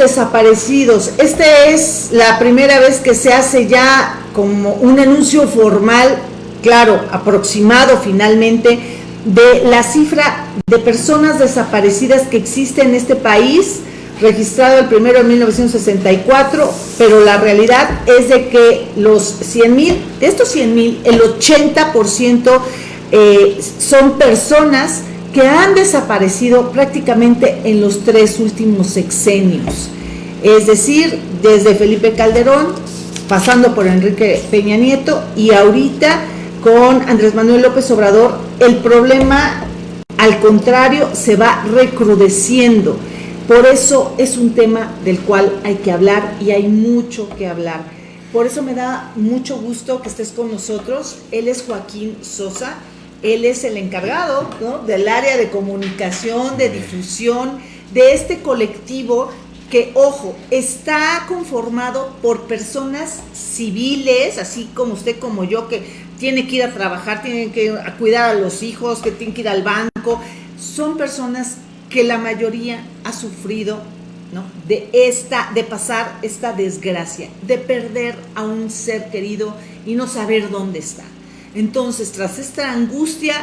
desaparecidos. Esta es la primera vez que se hace ya como un anuncio formal, claro, aproximado finalmente, de la cifra de personas desaparecidas que existe en este país, registrado el primero en 1964, pero la realidad es de que los 100 mil, de estos 100 mil, el 80% eh, son personas que han desaparecido prácticamente en los tres últimos sexenios. Es decir, desde Felipe Calderón, pasando por Enrique Peña Nieto y ahorita con Andrés Manuel López Obrador, el problema al contrario se va recrudeciendo. Por eso es un tema del cual hay que hablar y hay mucho que hablar. Por eso me da mucho gusto que estés con nosotros. Él es Joaquín Sosa él es el encargado del área de comunicación, de difusión, de este colectivo que, ojo, está conformado por personas civiles, así como usted, como yo, que tiene que ir a trabajar, tiene que cuidar a los hijos, que tiene que ir al banco. Son personas que la mayoría ha sufrido ¿no? de, esta, de pasar esta desgracia, de perder a un ser querido y no saber dónde está. Entonces, tras esta angustia,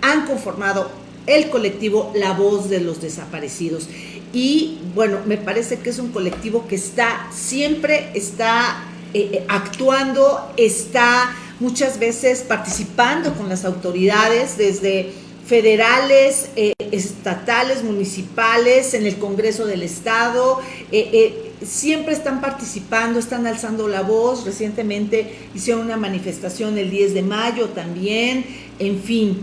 han conformado el colectivo La Voz de los Desaparecidos. Y bueno, me parece que es un colectivo que está, siempre está eh, eh, actuando, está muchas veces participando con las autoridades desde federales, eh, estatales, municipales, en el Congreso del Estado, siempre están participando, están alzando la voz, recientemente hicieron una manifestación el 10 de mayo también, en fin.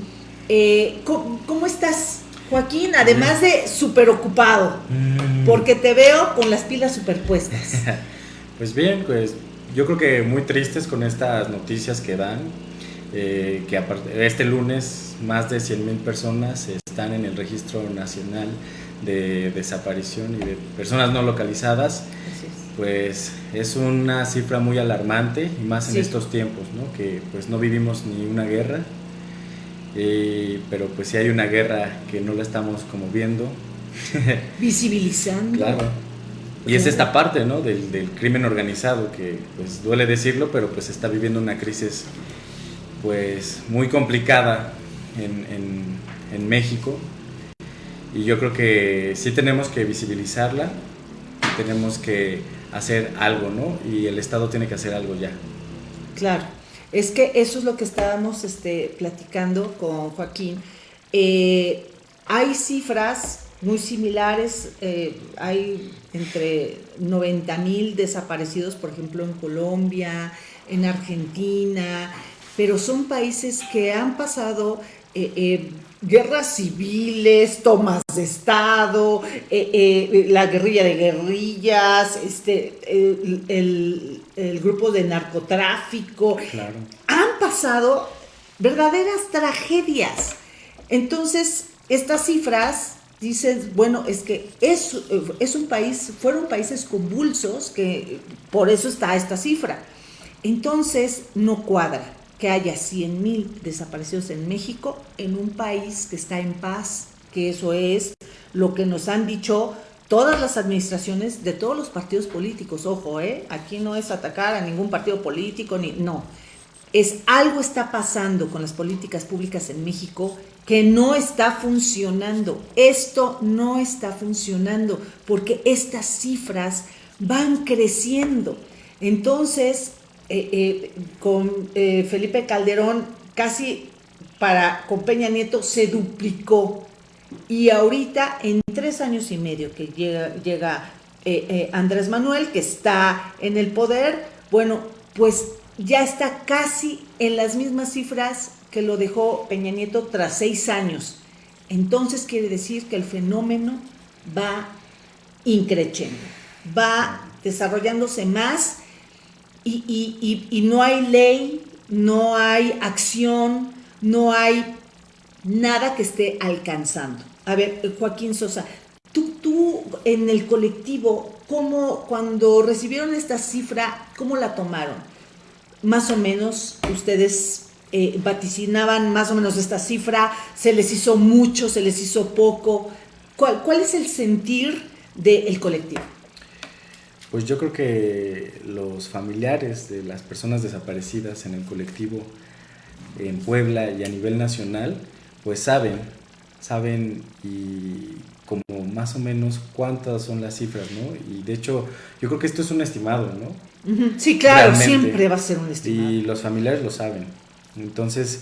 ¿cómo, estás, Joaquín? Además de súper ocupado, mm. porque te veo con las pilas superpuestas. pues bien, pues yo creo que muy tristes con estas noticias que dan, eh, que este lunes más de 100 mil personas están en el registro nacional de desaparición y de personas no localizadas, pues es una cifra muy alarmante y más en estos tiempos, ¿no? que pues no vivimos ni una guerra, eh, pero pues sí hay una guerra que no la estamos como viendo. Visibilizando. claro. Y es esta parte ¿no? del, del, crimen organizado que pues duele decirlo, pero pues está viviendo una crisis pues muy complicada en, en, en México y yo creo que sí tenemos que visibilizarla, tenemos que hacer algo, ¿no? Y el Estado tiene que hacer algo ya. Claro, es que eso es lo que estábamos este, platicando con Joaquín. Eh, hay cifras muy similares, eh, hay entre 90 mil desaparecidos, por ejemplo, en Colombia, en Argentina, pero son países que han pasado eh, guerras civiles, tomas de Estado, eh, eh, la guerrilla de guerrillas, este, el, grupo de narcotráfico. Han pasado verdaderas tragedias. Entonces, estas cifras, dices, bueno, es que es, es un país, fueron países convulsos, que por eso está esta cifra. Entonces, no cuadra que haya 100 mil desaparecidos en México, en un país que está en paz, que eso es lo que nos han dicho todas las administraciones de todos los partidos políticos. Ojo, ¿eh? aquí no es atacar a ningún partido político, ni no. Es algo está pasando con las políticas públicas en México que no está funcionando. Esto no está funcionando porque estas cifras van creciendo. Entonces, eh, eh, con eh, Felipe Calderón casi para con Peña Nieto se duplicó y ahorita en tres años y medio que llega, llega Andrés Manuel que está en el poder, bueno, pues ya está casi en las mismas cifras que lo dejó Peña Nieto tras seis años. Entonces quiere decir que el fenómeno va increciendo, va desarrollándose más y, no hay ley, no hay acción, no hay nada que esté alcanzando. A ver, Joaquín Sosa, tú, tú en el colectivo, ¿cómo, cuando recibieron esta cifra, cómo la tomaron? Más o menos, ustedes eh, vaticinaban más o menos esta cifra, se les hizo mucho, se les hizo poco. ¿Cuál, ¿Cuál es el sentir del colectivo? Pues yo creo que los familiares de las personas desaparecidas en el colectivo en Puebla y a nivel nacional, pues saben, saben y como más o menos cuántas son las cifras, ¿no? Y de hecho, yo creo que esto es un estimado, ¿no? Sí, claro, siempre va a ser un estimado. Y los familiares lo saben. Entonces,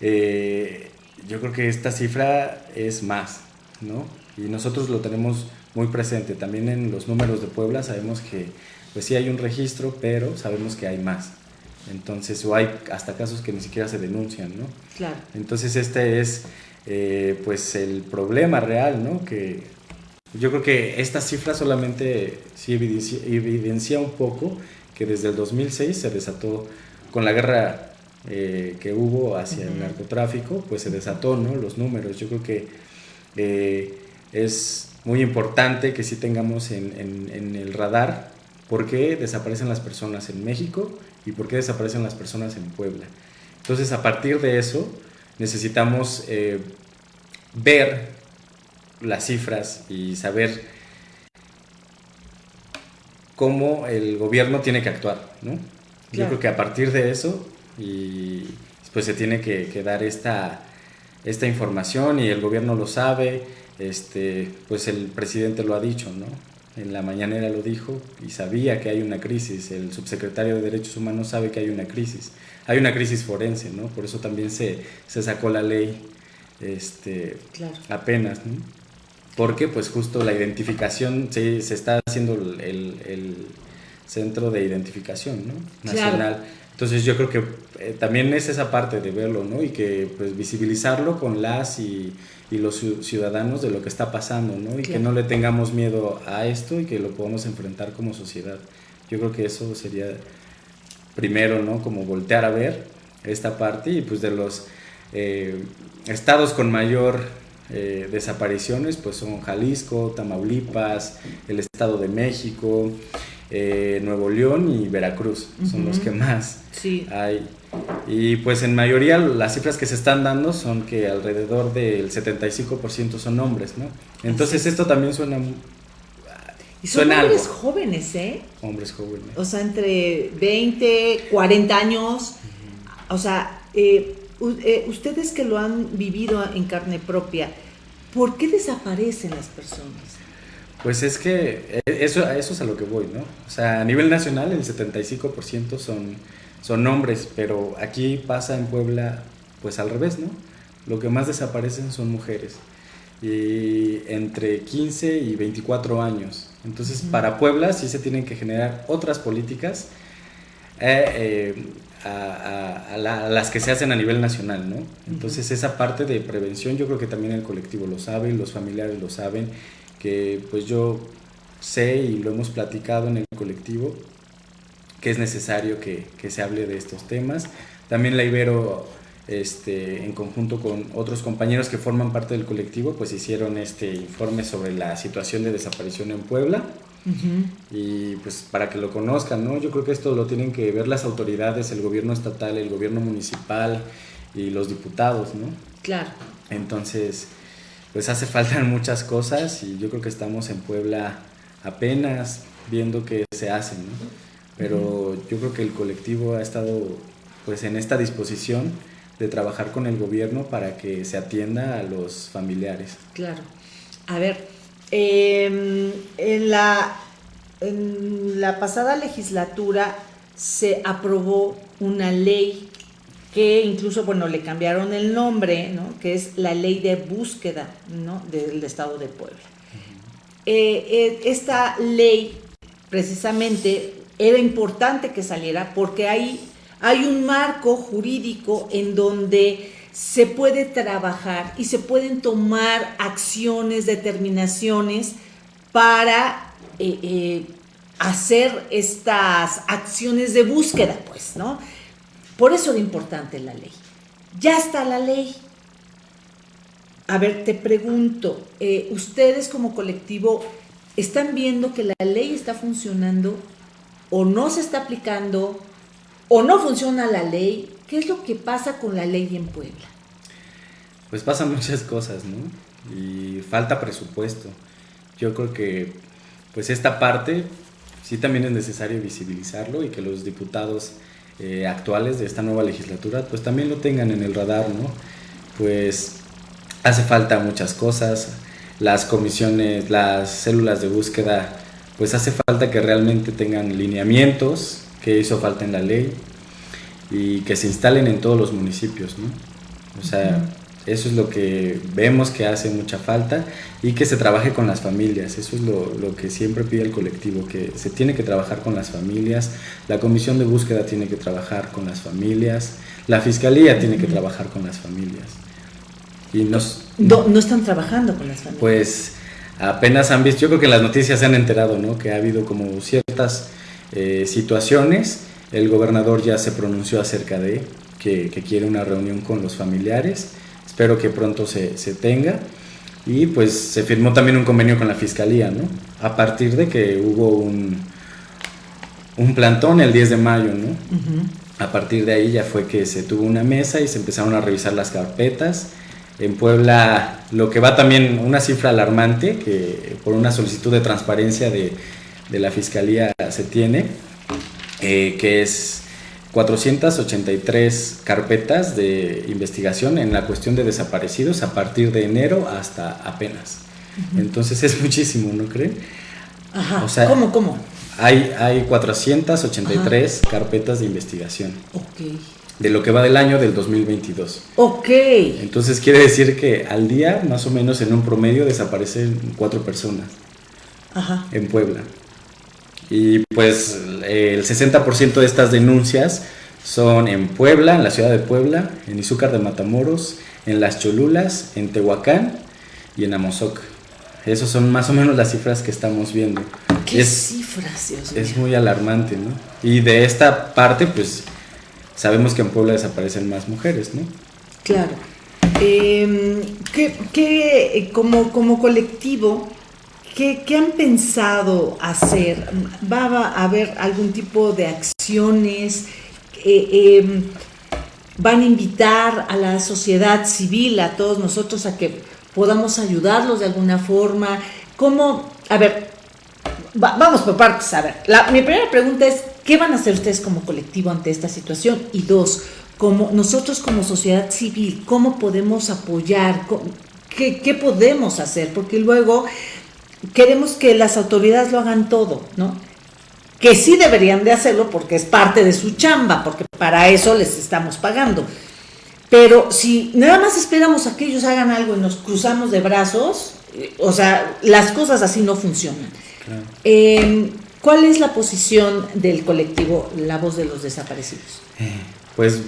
eh, yo creo que esta cifra es más, ¿no? Y nosotros lo tenemos muy presente. También en los números de Puebla sabemos que, pues sí hay un registro, pero sabemos que hay más. Entonces, o hay hasta casos que ni siquiera se denuncian, ¿no? Claro. Entonces, este es, eh, pues, el problema real, ¿no? Que yo creo que esta cifra solamente sí evidencia, evidencia un poco que desde el 2006 se desató con la guerra eh, que hubo hacia el narcotráfico, pues se desató, ¿no? Los números. Yo creo que eh, es muy importante que sí tengamos en, en, el radar por qué desaparecen las personas en México y por qué desaparecen las personas en Puebla. Entonces, a partir de eso, necesitamos eh, ver las cifras y saber cómo el gobierno tiene que actuar, ¿no? Yo creo que a partir de eso y pues se tiene que, dar esta, esta información y el gobierno lo sabe, este, pues el presidente lo ha dicho, ¿no? En la mañanera lo dijo y sabía que hay una crisis, el subsecretario de Derechos Humanos sabe que hay una crisis, hay una crisis forense, ¿no? Por eso también se, se sacó la ley este, apenas, ¿no? Porque pues justo la identificación, se, se está haciendo el, el, centro de identificación, ¿no? Nacional. Entonces yo creo que eh, también es esa parte de verlo, ¿no? Y que pues visibilizarlo con las y, y los ciudadanos de lo que está pasando, ¿no? Y que no le tengamos miedo a esto y que lo podamos enfrentar como sociedad. Yo creo que eso sería primero, ¿no? Como voltear a ver esta parte y pues de los eh, estados con mayor eh, desapariciones pues son Jalisco, Tamaulipas, el Estado de México, eh, Nuevo León y Veracruz, son los que más hay. Y pues en mayoría las cifras que se están dando son que alrededor del 75% son hombres, ¿no? Entonces esto también suena... Y son hombres jóvenes, ¿eh? Hombres jóvenes. O sea, entre 20, 40 años. O sea, eh, eh, ustedes que lo han vivido en carne propia, ¿por qué desaparecen las personas? Pues es que eh, eso, eso es a lo que voy, ¿no? O sea, a nivel nacional el 75% son, son hombres, pero aquí pasa en Puebla pues al revés, ¿no? Lo que más desaparecen son mujeres y entre 15 y 24 años. Entonces, para Puebla sí se tienen que generar otras políticas eh, eh, a, las que se hacen a nivel nacional, ¿no? Entonces, esa parte de prevención yo creo que también el colectivo lo sabe, los familiares lo saben que pues yo sé y lo hemos platicado en el colectivo, que es necesario que, que se hable de estos temas. También la Ibero, este, en conjunto con otros compañeros que forman parte del colectivo, pues hicieron este informe sobre la situación de desaparición en Puebla. Y pues para que lo conozcan, ¿no? Yo creo que esto lo tienen que ver las autoridades, el gobierno estatal, el gobierno municipal y los diputados, ¿no? Claro. Entonces, pues hace falta muchas cosas y yo creo que estamos en Puebla apenas viendo que se hacen, ¿no? Pero yo creo que el colectivo ha estado pues en esta disposición de trabajar con el gobierno para que se atienda a los familiares. Claro. A ver, em, en, la, en la pasada legislatura se aprobó una ley que incluso, bueno, le cambiaron el nombre, ¿no? que es la ley de búsqueda ¿no? del Estado de Puebla. Eh, eh, esta ley, precisamente, era importante que saliera porque hay, hay un marco jurídico en donde se puede trabajar y se pueden tomar acciones, determinaciones para eh, hacer estas acciones de búsqueda, pues, ¿no? Por eso era importante la ley. Ya está la ley. A ver, te pregunto, eh, ¿ustedes como colectivo están viendo que la ley está funcionando o no se está aplicando o no funciona la ley? ¿Qué es lo que pasa con la ley en Puebla? Pues pasan muchas cosas, ¿no? Y falta presupuesto. Yo creo que pues esta parte sí también es necesario visibilizarlo y que los diputados eh, actuales de esta nueva legislatura pues también lo tengan en el radar, ¿no? Pues hace falta muchas cosas, las comisiones, las células de búsqueda, pues hace falta que realmente tengan lineamientos, que hizo falta en la ley y que se instalen en todos los municipios, ¿no? O sea, eso es lo que vemos que hace mucha falta y que se trabaje con las familias. Eso es lo, lo, que siempre pide el colectivo, que se tiene que trabajar con las familias, la comisión de búsqueda tiene que trabajar con las familias, la fiscalía tiene que trabajar con las familias. Y nos, no, no están trabajando con las familias. Pues apenas han visto, yo creo que en las noticias se han enterado, ¿no? Que ha habido como ciertas eh, situaciones. El gobernador ya se pronunció acerca de que, que quiere una reunión con los familiares espero que pronto se, se, tenga. Y pues se firmó también un convenio con la Fiscalía, ¿no? A partir de que hubo un, un plantón el 10 de mayo, ¿no? A partir de ahí ya fue que se tuvo una mesa y se empezaron a revisar las carpetas. En Puebla, lo que va también una cifra alarmante, que por una solicitud de transparencia de, de la Fiscalía se tiene, eh, que es 483 carpetas de investigación en la cuestión de desaparecidos a partir de enero hasta apenas. Entonces es muchísimo, ¿no creen? Ajá. O sea, ¿Cómo, cómo? Hay, hay 483 carpetas de investigación. Ok. De lo que va del año del 2022. Ok. Entonces quiere decir que al día, más o menos en un promedio, desaparecen cuatro personas. Ajá. En Puebla. Y pues el 60% de estas denuncias son en Puebla, en la ciudad de Puebla, en Izúcar de Matamoros, en Las Cholulas, en Tehuacán y en Amozoc. Esas son más o menos las cifras que estamos viendo. ¿Qué cifras, Dios Es muy alarmante, ¿no? Y de esta parte, pues sabemos que en Puebla desaparecen más mujeres, ¿no? Claro. Eh, ¿qué, como, como colectivo, ¿Qué, han pensado hacer? ¿Va a haber algún tipo de acciones? Eh, em, ¿Van a invitar a la sociedad civil, a todos nosotros, a que podamos ayudarlos de alguna forma? ¿Cómo? A ver, vamos por partes. A ver, mi primera pregunta es, ¿qué van a hacer ustedes como colectivo ante esta situación? Y dos, como nosotros como sociedad civil, ¿cómo podemos apoyar? ¿Qué, qué podemos hacer? Porque luego queremos que las autoridades lo hagan todo, ¿no? Que sí deberían de hacerlo porque es parte de su chamba, porque para eso les estamos pagando. Pero si nada más esperamos a que ellos hagan algo y nos cruzamos de brazos, eh, o sea, las cosas así no funcionan. Em, ¿Cuál es la posición del colectivo La Voz de los Desaparecidos? Eh, pues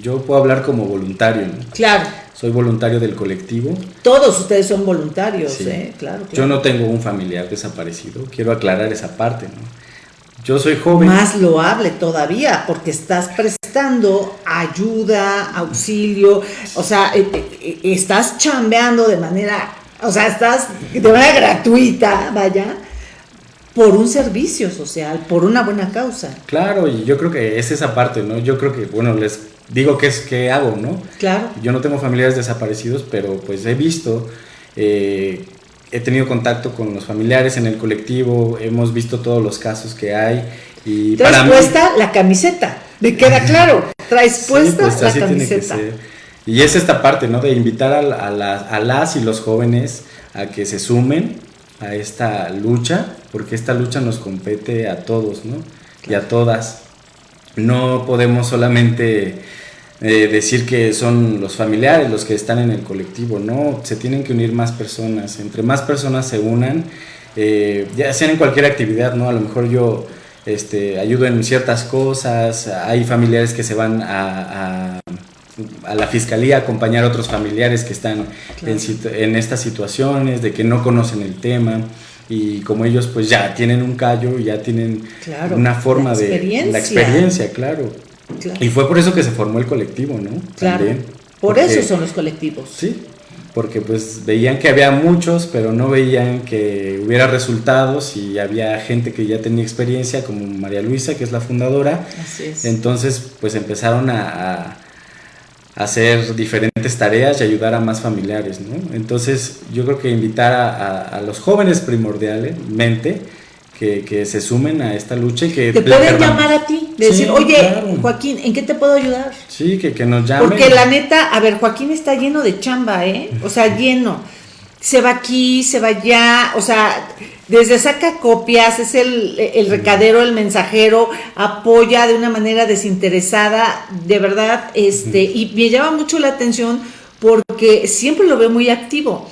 yo puedo hablar como voluntario. Claro. Soy voluntario del colectivo. Todos ustedes son voluntarios, ¿eh? Claro, Yo no tengo un familiar desaparecido. Quiero aclarar esa parte, ¿no? Yo soy joven. Más loable todavía, porque estás prestando ayuda, auxilio, o sea, eh, eh, estás chambeando de manera, o sea, estás de manera gratuita, vaya, por un servicio social, por una buena causa. Claro, y yo creo que es esa parte, ¿no? Yo creo que, bueno, les digo qué es que hago, ¿no? Claro. Yo no tengo familiares desaparecidos, pero pues he visto, eh, he tenido contacto con los familiares en el colectivo, hemos visto todos los casos que hay. Y Traes puesta la camiseta, me queda claro, traes puesta pues, la camiseta. Y es esta parte, ¿no? De invitar a, a las y los jóvenes a que se sumen a esta lucha, porque esta lucha nos compete a todos, ¿no? Y a todas. No podemos solamente eh, decir que son los familiares los que están en el colectivo, no, se tienen que unir más personas. Entre más personas se unan, eh, ya sean en cualquier actividad, ¿no? A lo mejor yo este, ayudo en ciertas cosas, hay familiares que se van a, a la fiscalía acompañar a otros familiares que están en, estas situaciones, de que no conocen el tema y como ellos pues ya tienen un callo, ya tienen una forma de la experiencia, claro. Y fue por eso que se formó el colectivo, ¿no? Claro. por eso son los colectivos. Sí, porque pues veían que había muchos, pero no veían que hubiera resultados y había gente que ya tenía experiencia, como María Luisa, que es la fundadora. Así es. Entonces, pues empezaron a hacer diferentes tareas y ayudar a más familiares, ¿no? Entonces yo creo que invitar a, los jóvenes primordialmente que, se sumen a esta lucha y que... Te pueden llamar a ti, decir, oye, Joaquín, ¿en qué te puedo ayudar? Sí, que, que nos llamen. Porque la neta, a ver, Joaquín está lleno de chamba, ¿eh? O sea, lleno. Se va aquí, se va allá, o sea, desde saca copias, es el, el recadero, el mensajero, apoya de una manera desinteresada, de verdad, este, y me llama mucho la atención porque siempre lo veo muy activo.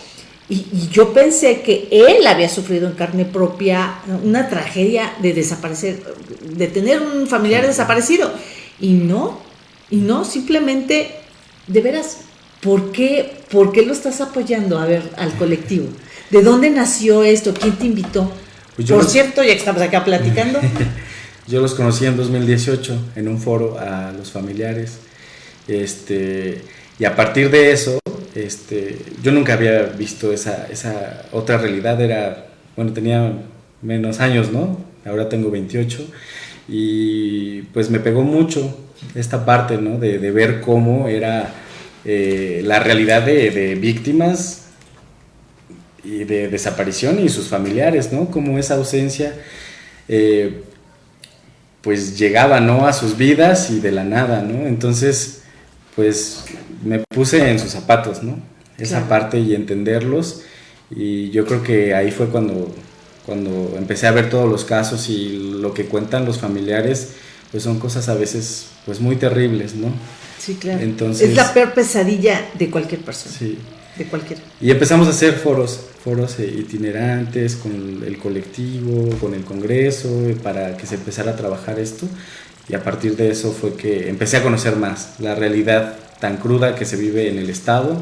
Y, yo pensé que él había sufrido en carne propia una tragedia de desaparecer, de tener un familiar desaparecido. Y no, y no, simplemente, de veras, ¿por qué, ¿por qué lo estás apoyando? A ver, al colectivo. ¿De dónde nació esto? ¿Quién te invitó? Pues Por cierto, ya que estamos acá platicando. yo los conocí en 2018 en un foro a los familiares. Este, y a partir de eso, este, yo nunca había visto esa, esa otra realidad, era, bueno, tenía menos años, ¿no? Ahora tengo 28 y pues me pegó mucho esta parte, ¿no? De, ver cómo era eh, la realidad de, víctimas y de desaparición y sus familiares, ¿no? Como esa ausencia eh, pues llegaba, ¿no? A sus vidas y de la nada, ¿no? Entonces, pues me puse en sus zapatos, ¿no? Esa parte y entenderlos. Y yo creo que ahí fue cuando, cuando empecé a ver todos los casos y lo que cuentan los familiares, pues son cosas a veces pues muy terribles, ¿no? Sí, claro. Entonces, es la peor pesadilla de cualquier persona. Sí. De cualquier. Y empezamos a hacer foros, foros itinerantes con el colectivo, con el Congreso, para que se empezara a trabajar esto. Y a partir de eso fue que empecé a conocer más la realidad tan cruda que se vive en el Estado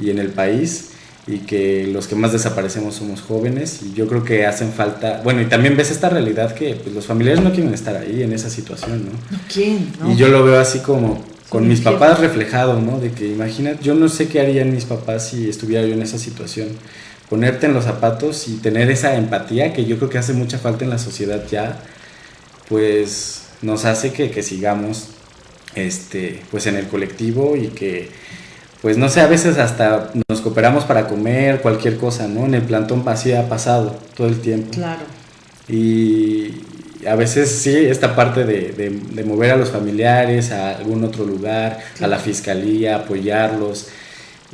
y en el país y que los que más desaparecemos somos jóvenes y yo creo que hacen falta, bueno, y también ves esta realidad que pues, los familiares no quieren estar ahí en esa situación, ¿no? No quieren, Y yo lo veo así como con mis papás reflejado, ¿no? De que imagínate, yo no sé qué harían mis papás si estuviera yo en esa situación. Ponerte en los zapatos y tener esa empatía que yo creo que hace mucha falta en la sociedad ya, pues nos hace que, que sigamos este, pues en el colectivo y que, pues no sé, a veces hasta nos cooperamos para comer, cualquier cosa, ¿no? En el plantón así ha pasado todo el tiempo. Claro. Y a veces sí, esta parte de, de, mover a los familiares a algún otro lugar, a la fiscalía, apoyarlos.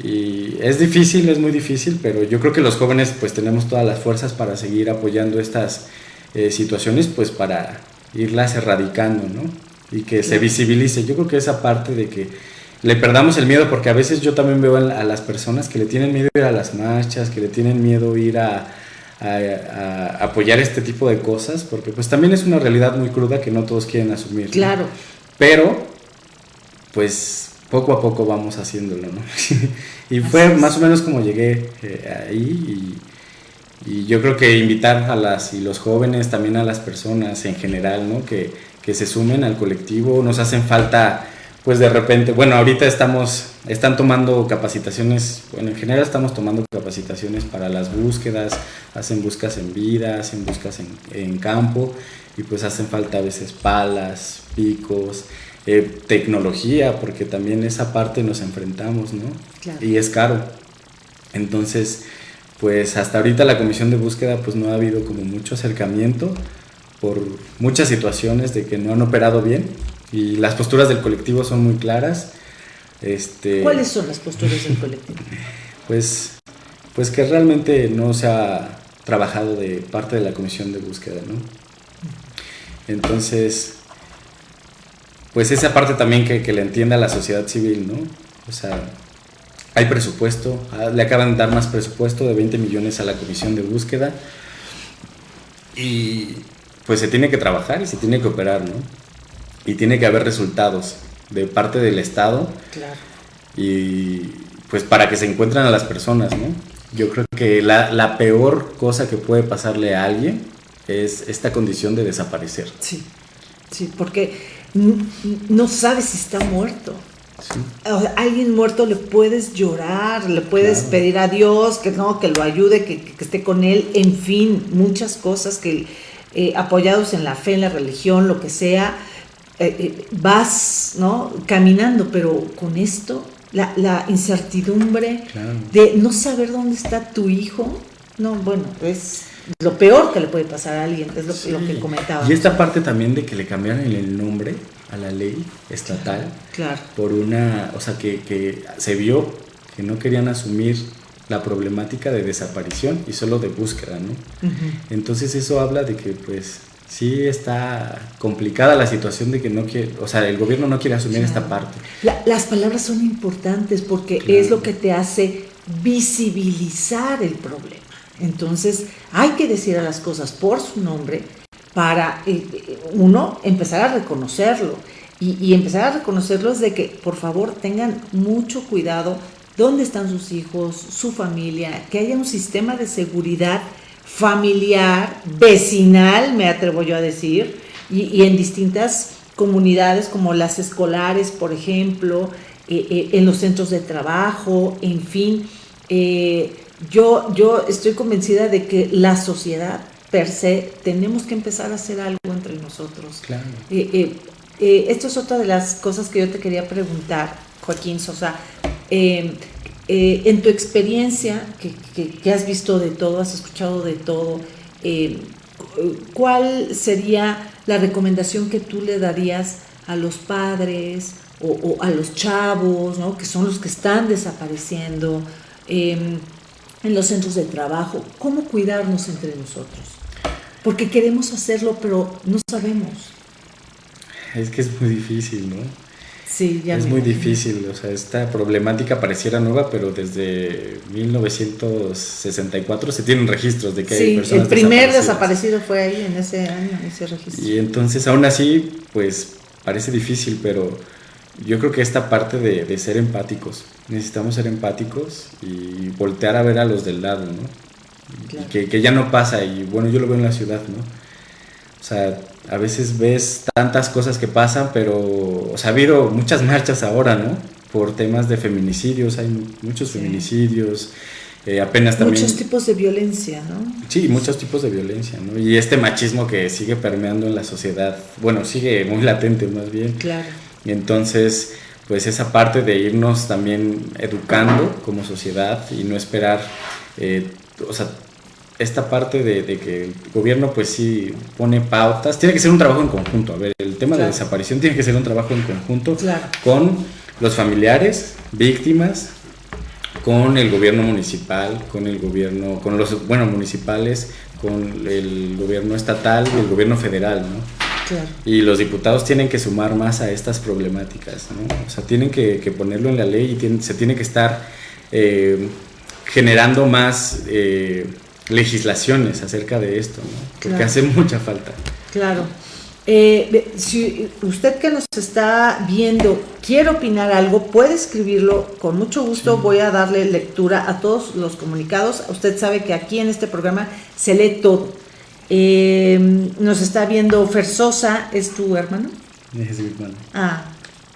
Y es difícil, es muy difícil, pero yo creo que los jóvenes pues tenemos todas las fuerzas para seguir apoyando estas eh, situaciones, pues para irlas erradicando, ¿no? y que se visibilice. Yo creo que esa parte de que le perdamos el miedo, porque a veces yo también veo a las personas que le tienen miedo ir a las marchas, que le tienen miedo ir a, apoyar este tipo de cosas, porque pues también es una realidad muy cruda que no todos quieren asumir. Claro. Pero, pues poco a poco vamos haciéndolo, ¿no? y fue más o menos como llegué eh, ahí y, y, yo creo que invitar a las y los jóvenes, también a las personas en general, ¿no? Que, que se sumen al colectivo, nos hacen falta, pues de repente, bueno, ahorita estamos, están tomando capacitaciones, bueno, en general estamos tomando capacitaciones para las búsquedas, hacen búsquedas en vida, hacen búsquedas en, campo, y pues hacen falta a veces palas, picos, eh, tecnología, porque también esa parte nos enfrentamos, ¿no? Y es caro. Entonces, pues hasta ahorita la comisión de búsqueda pues no ha habido como mucho acercamiento por muchas situaciones de que no han operado bien y las posturas del colectivo son muy claras. Este, ¿Cuáles son las posturas del colectivo? Pues, pues que realmente no se ha trabajado de parte de la comisión de búsqueda, ¿no? Entonces, pues esa parte también que, que le entienda la sociedad civil, ¿no? O sea, hay presupuesto, ah, le acaban de dar más presupuesto de 20 millones a la comisión de búsqueda y pues se tiene que trabajar y se tiene que operar, ¿no? Y tiene que haber resultados de parte del Estado. Claro. Y pues para que se encuentren a las personas, ¿no? Yo creo que la, peor cosa que puede pasarle a alguien es esta condición de desaparecer. Sí, sí, porque no sabes si está muerto. Sí. A alguien muerto le puedes llorar, le puedes pedir a Dios que no, que lo ayude, que, que, esté con él, en fin, muchas cosas que eh, apoyados en la fe, en la religión, lo que sea, eh, eh, vas ¿no? caminando, pero con esto, la, incertidumbre de no saber dónde está tu hijo, No, bueno, es lo peor que le puede pasar a alguien, es lo, que comentaba. Y esta parte también de que le cambiaron el nombre a la ley estatal. Claro. Por una, o sea, que, que se vio que no querían asumir la problemática de desaparición y solo de búsqueda, ¿no? Entonces eso habla de que pues sí está complicada la situación de que no quiere, o sea, el gobierno no quiere asumir esta parte. las palabras son importantes porque es lo que te hace visibilizar el problema. Entonces hay que decir a las cosas por su nombre para, eh, eh, uno, empezar a reconocerlo. Y, y empezar a reconocerlo es de que, por favor, tengan mucho cuidado dónde están sus hijos, su familia, que haya un sistema de seguridad familiar, vecinal, me atrevo yo a decir, y, en distintas comunidades como las escolares, por ejemplo, eh, eh, en los centros de trabajo, en fin. Eh, yo, yo estoy convencida de que la sociedad per se tenemos que empezar a hacer algo entre nosotros. Claro. esto es otra de las cosas que yo te quería preguntar, Joaquín Sosa. Eh, eh, en tu experiencia, que, has visto de todo, has escuchado de todo, eh, ¿cuál sería la recomendación que tú le darías a los padres o, a los chavos, que son los que están desapareciendo em, en los centros de trabajo? ¿Cómo cuidarnos entre nosotros? Porque queremos hacerlo, pero no sabemos. Es que es muy difícil, ¿no? Es muy difícil, o sea, esta problemática pareciera nueva, pero desde 1964 se tienen registros de que hay personas el primer desaparecido fue ahí en ese año, ese registro. Y entonces aún así, pues parece difícil, pero yo creo que esta parte de, ser empáticos, necesitamos ser empáticos y voltear a ver a los del lado, ¿no? que, que ya no pasa, y bueno, yo lo veo en la ciudad, ¿no? O sea, a veces ves tantas cosas que pasan, pero, o sea, ha habido muchas marchas ahora, ¿no? Por temas de feminicidios, hay muchos feminicidios, eh, apenas también... Muchos tipos de violencia, ¿no? Sí, muchos tipos de violencia, ¿no? Y este machismo que sigue permeando en la sociedad, bueno, sigue muy latente más bien. Claro. Y entonces, pues esa parte de irnos también educando como sociedad y no esperar, eh, o sea, esta parte de, que el gobierno pues sí pone pautas, tiene que ser un trabajo en conjunto. A ver, el tema de desaparición tiene que ser un trabajo en conjunto con los familiares, víctimas, con el gobierno municipal, con el gobierno, con los, bueno, municipales, con el gobierno estatal y el gobierno federal, ¿no? Y los diputados tienen que sumar más a estas problemáticas, ¿no? O sea, tienen que, ponerlo en la ley y se tiene que estar eh, generando más... Eh, legislaciones acerca de esto, ¿no? porque hace mucha falta. Claro. Eh, si usted que nos está viendo quiere opinar algo, puede escribirlo con mucho gusto. Voy a darle lectura a todos los comunicados. Usted sabe que aquí en este programa se lee todo. Eh, nos está viendo Fersosa, ¿es tu hermano? Es mi hermano. Ah,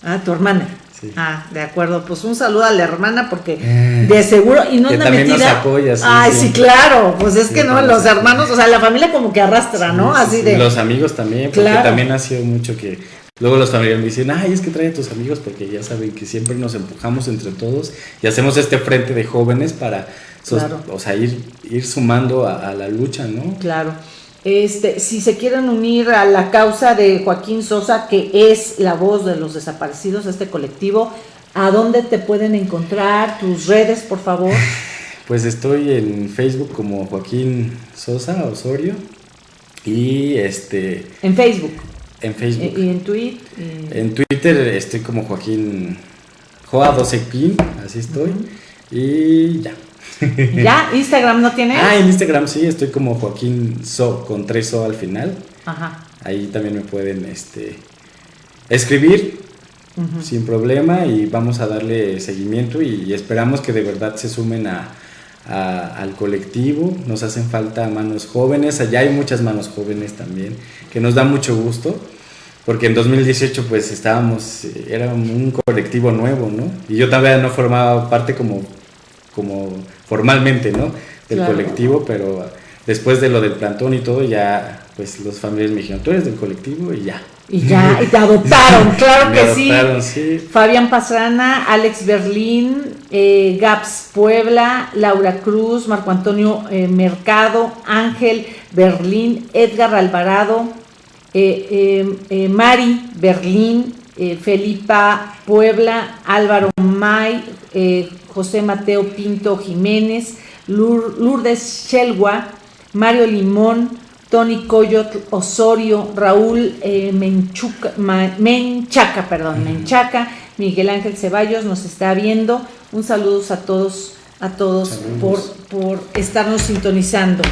ah, tu hermana. Ah, de acuerdo. Pues un saludo a la hermana porque eh, de seguro y no anda también metida. Nos apoya, Ay, sí. claro. Pues es que no, los hermanos, o sea, la familia como que arrastra, ¿no? Así de. Los amigos también, porque también ha sido mucho que luego los familiares me dicen, ay, es que trae a tus amigos porque ya saben que siempre nos empujamos entre todos y hacemos este frente de jóvenes para, o sea, ir, ir sumando a la lucha, ¿no? Claro. Este, si se quieren unir a la causa de Joaquín Sosa, que es la voz de los desaparecidos, este colectivo, ¿a dónde te pueden encontrar? Tus redes, por favor. Pues estoy en Facebook como Joaquín Sosa Osorio y este... En Facebook. En Facebook. ¿Y en Twitter? En Twitter estoy como Joaquín Joa 12 así estoy. Y ya. ¿Ya? ¿Instagram no tiene? Ah, en Instagram sí, estoy como Joaquín So, con tres So al final. Ajá. Ahí también me pueden este, escribir sin problema y vamos a darle seguimiento y esperamos que de verdad se sumen a, al colectivo. Nos hacen falta manos jóvenes, allá hay muchas manos jóvenes también, que nos da mucho gusto. Porque en 2018 pues estábamos, era un colectivo nuevo, ¿no? Y yo también no formaba parte como como formalmente, ¿no? Del colectivo, pero después de lo del plantón y todo, ya, pues los familiares me dijeron, tú eres del colectivo y ya. Y ya, y te adoptaron, claro que sí. Fabián Pastrana, Alex Berlín, eh, Gaps Puebla, Laura Cruz, Marco Antonio eh, Mercado, Ángel Berlín, Edgar Alvarado, eh, Mari Berlín, Felipa Puebla, Álvaro May, José Mateo Pinto Jiménez, Lourdes Shelwa, Mario Limón, Tony Coyot Osorio, Raúl eh, Menchaca, perdón, Menchaca, Miguel Ángel Ceballos nos está viendo. Un saludo a todos, a todos por, por, estarnos sintonizando.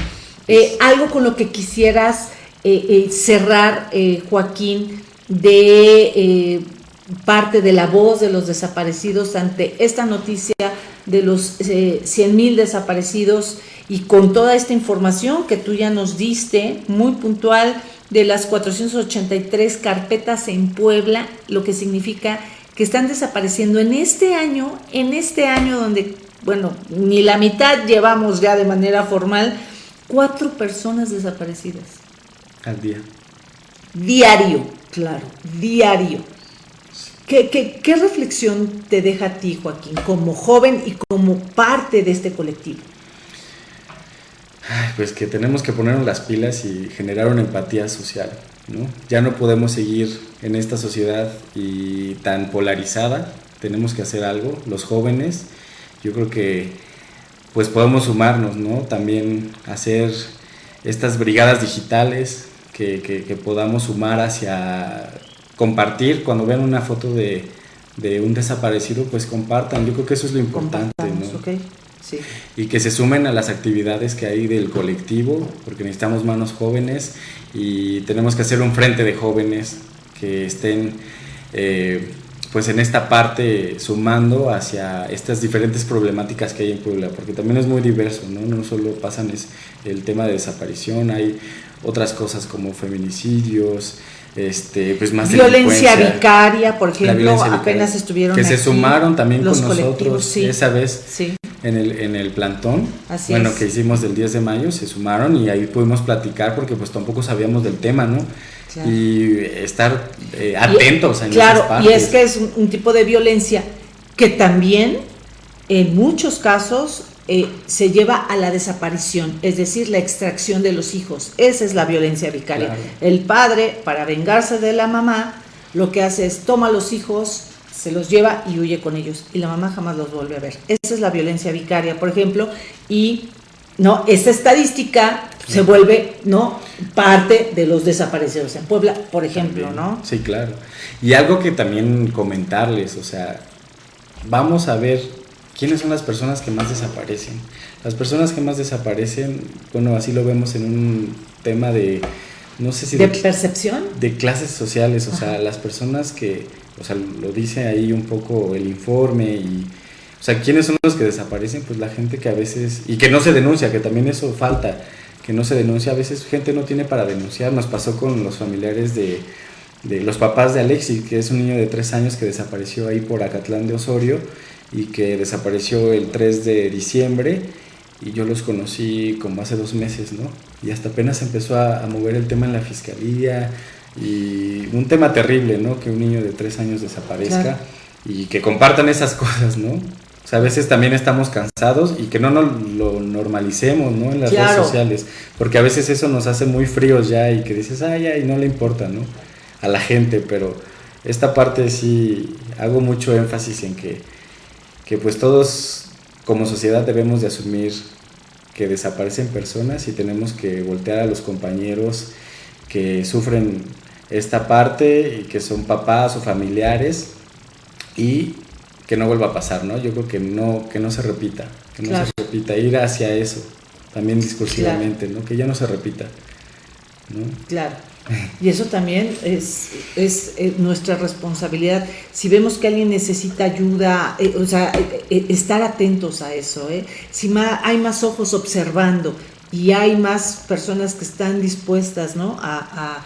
Eh, algo con lo que quisieras eh, cerrar, Joaquín, de parte de la voz de los desaparecidos ante esta noticia de los 100 mil desaparecidos y con toda esta información que tú ya nos diste, muy puntual, de las 483 carpetas en Puebla, lo que significa que están desapareciendo en este año, en este año donde, bueno, ni la mitad llevamos ya de manera formal, cuatro personas desaparecidas. Al día. Diario, claro, diario. ¿Qué, reflexión te deja a ti, Joaquín, como joven y como parte de este colectivo? pues que tenemos que ponernos las pilas y generar una empatía social. ¿no? Ya no podemos seguir en esta sociedad y tan polarizada, tenemos que hacer algo, los jóvenes, yo creo que pues podemos sumarnos, ¿no? También hacer estas brigadas digitales que, podamos sumar hacia compartir, cuando vean una foto de, de, un desaparecido, pues compartan, yo creo que eso es lo importante, ¿no? y que se sumen a las actividades que hay del colectivo, porque necesitamos manos jóvenes y tenemos que hacer un frente de jóvenes que estén eh, pues en esta parte sumando hacia estas diferentes problemáticas que hay en Puebla, porque también es muy diverso, ¿no? No solo pasan es el tema de desaparición, hay otras cosas como feminicidios, este, pues más violencia vicaria, por ejemplo, apenas estuvieron que se sumaron también con nosotros. esa vez sí. en el, en el plantón, bueno, que hicimos del 10 de mayo, se sumaron y ahí pudimos platicar porque pues tampoco sabíamos del tema, ¿no? Y estar eh, atentos en Claro, y es que es un, tipo de violencia que también en muchos casos eh, se lleva a la desaparición, es decir, la extracción de los hijos. Esa es la violencia vicaria. El padre, para vengarse de la mamá, lo que hace es toma a los hijos, se los lleva y huye con ellos y la mamá jamás los vuelve a ver. Esa es la violencia vicaria, por ejemplo, y no esa estadística se vuelve no parte de los desaparecidos en Puebla, por ejemplo, ¿no? Sí, claro. Y algo que también comentarles, o sea, vamos a ver quiénes son las personas que más desaparecen. Las personas que más desaparecen, bueno, así lo vemos en un tema de no sé si de, percepción de clases sociales, o sea, las personas que o sea, lo dice ahí un poco el informe y, o sea, ¿quiénes son los que desaparecen? Pues la gente que a veces, y que no se denuncia, que también eso falta, que no se denuncia, a veces gente no tiene para denunciar, nos pasó con los familiares de, de los papás de Alexis, que es un niño de tres años que desapareció ahí por Acatlán de Osorio y que desapareció el 3 de diciembre y yo los conocí como hace dos meses, ¿no? Y hasta apenas empezó a, a mover el tema en la fiscalía, y un tema terrible, ¿no? Que un niño de tres años desaparezca y que compartan esas cosas, ¿no? O sea, a veces también estamos cansados y que no nos lo normalicemos, ¿no? En las redes sociales, porque a veces eso nos hace muy fríos ya y que dices, ay, ay, no le importa, ¿no? A la gente, pero esta parte sí hago mucho énfasis en que, que pues todos como sociedad debemos de asumir que desaparecen personas y tenemos que voltear a los compañeros que sufren esta parte y que son papás o familiares y que no vuelva a pasar, ¿no? Yo creo que no, que no se repita, que no se repita, ir hacia eso, también discursivamente, ¿no? Que ya no se repita, ¿no? Claro. Y eso también es, es, eh, nuestra responsabilidad. Si vemos que alguien necesita ayuda, eh, o sea, eh, estar atentos a eso. ¿eh? Si hay más ojos observando y hay más personas que están dispuestas ¿no? a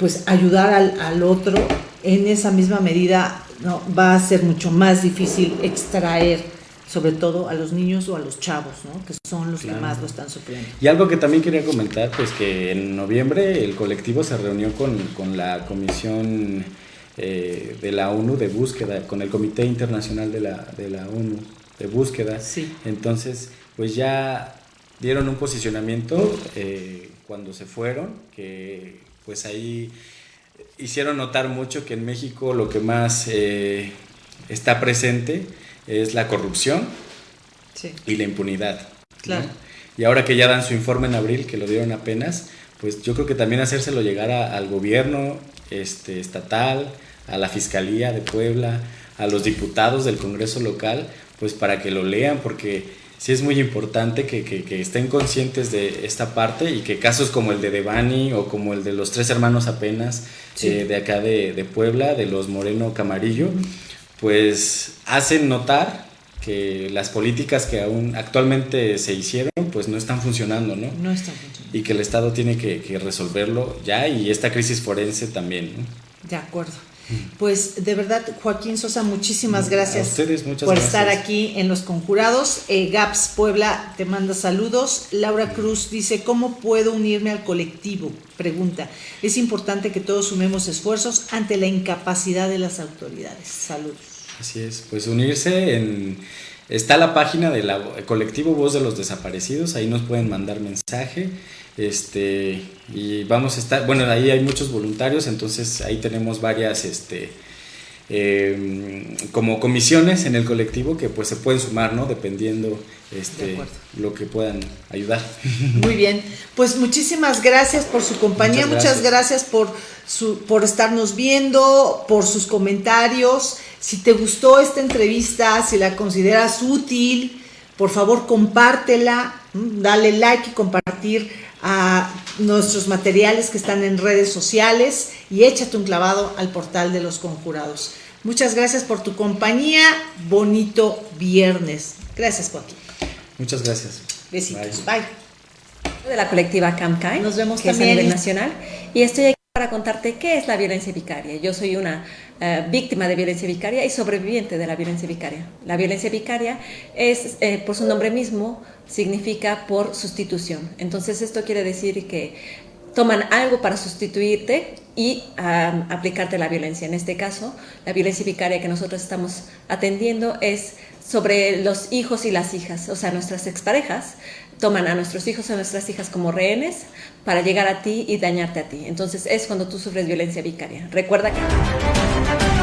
pues ayudar al, otro, en esa misma medida ¿no? va a ser mucho más difícil extraer sobre todo a los niños o a los chavos, ¿no? que son los que más lo están sufriendo. Y algo que también quería comentar, pues que en noviembre el colectivo se reunió con, con la Comisión eh, de la ONU de búsqueda, con el Comité Internacional de la, de la ONU de búsqueda. Sí. Entonces, pues ya dieron un posicionamiento eh, cuando se fueron, que pues ahí hicieron notar mucho que en México lo que más eh, está presente es la corrupción y la impunidad. Claro. Y ahora que ya dan su informe en abril, que lo dieron apenas, pues yo creo que también hacérselo llegar al gobierno este, estatal, a la Fiscalía de Puebla, a los diputados del Congreso local, pues para que lo lean, porque sí es muy importante que, que, estén conscientes de esta parte y que casos como el de Devani o como el de los tres hermanos apenas eh, de acá de, de, Puebla, de los Moreno Camarillo, pues hacen notar que las políticas que aún actualmente se hicieron pues no están funcionando, ¿no? No están funcionando. Y que el Estado tiene que, que resolverlo ya y esta crisis forense también, ¿no? De acuerdo. Pues de verdad, Joaquín Sosa, muchísimas gracias ustedes, muchas por gracias. estar aquí en Los Conjurados. Eh, Gaps Puebla te manda saludos. Laura Cruz dice, ¿cómo puedo unirme al colectivo? Pregunta, es importante que todos sumemos esfuerzos ante la incapacidad de las autoridades. Saludos. Así es, pues unirse en... Está la página del colectivo Voz de los Desaparecidos, ahí nos pueden mandar mensaje. Este, y vamos a estar, bueno, ahí hay muchos voluntarios, entonces ahí tenemos varias, este, eh, como comisiones en el colectivo que pues se pueden sumar, ¿no? Dependiendo este, lo que puedan ayudar. Muy bien, pues muchísimas gracias por su compañía, muchas gracias, muchas gracias por, su, por estarnos viendo, por sus comentarios. Si te gustó esta entrevista, si la consideras útil, por favor compártela, dale like y compartir a nuestros materiales que están en redes sociales y échate un clavado al portal de los conjurados. Muchas gracias por tu compañía. Bonito viernes. Gracias, Joaquín. Muchas gracias. Besitos. Bye. De la colectiva CAMCAI. Nos vemos que también. Es a nivel nacional. Y estoy aquí para contarte qué es la violencia vicaria. Yo soy una uh, víctima de violencia vicaria y sobreviviente de la violencia vicaria. La violencia vicaria es, eh, por su nombre mismo, significa por sustitución. Entonces esto quiere decir que toman algo para sustituirte y um, aplicarte la violencia. En este caso, la violencia vicaria que nosotros estamos atendiendo es sobre los hijos y las hijas, o sea, nuestras exparejas toman a nuestros hijos o a nuestras hijas como rehenes para llegar a ti y dañarte a ti. Entonces es cuando tú sufres violencia vicaria. Recuerda que...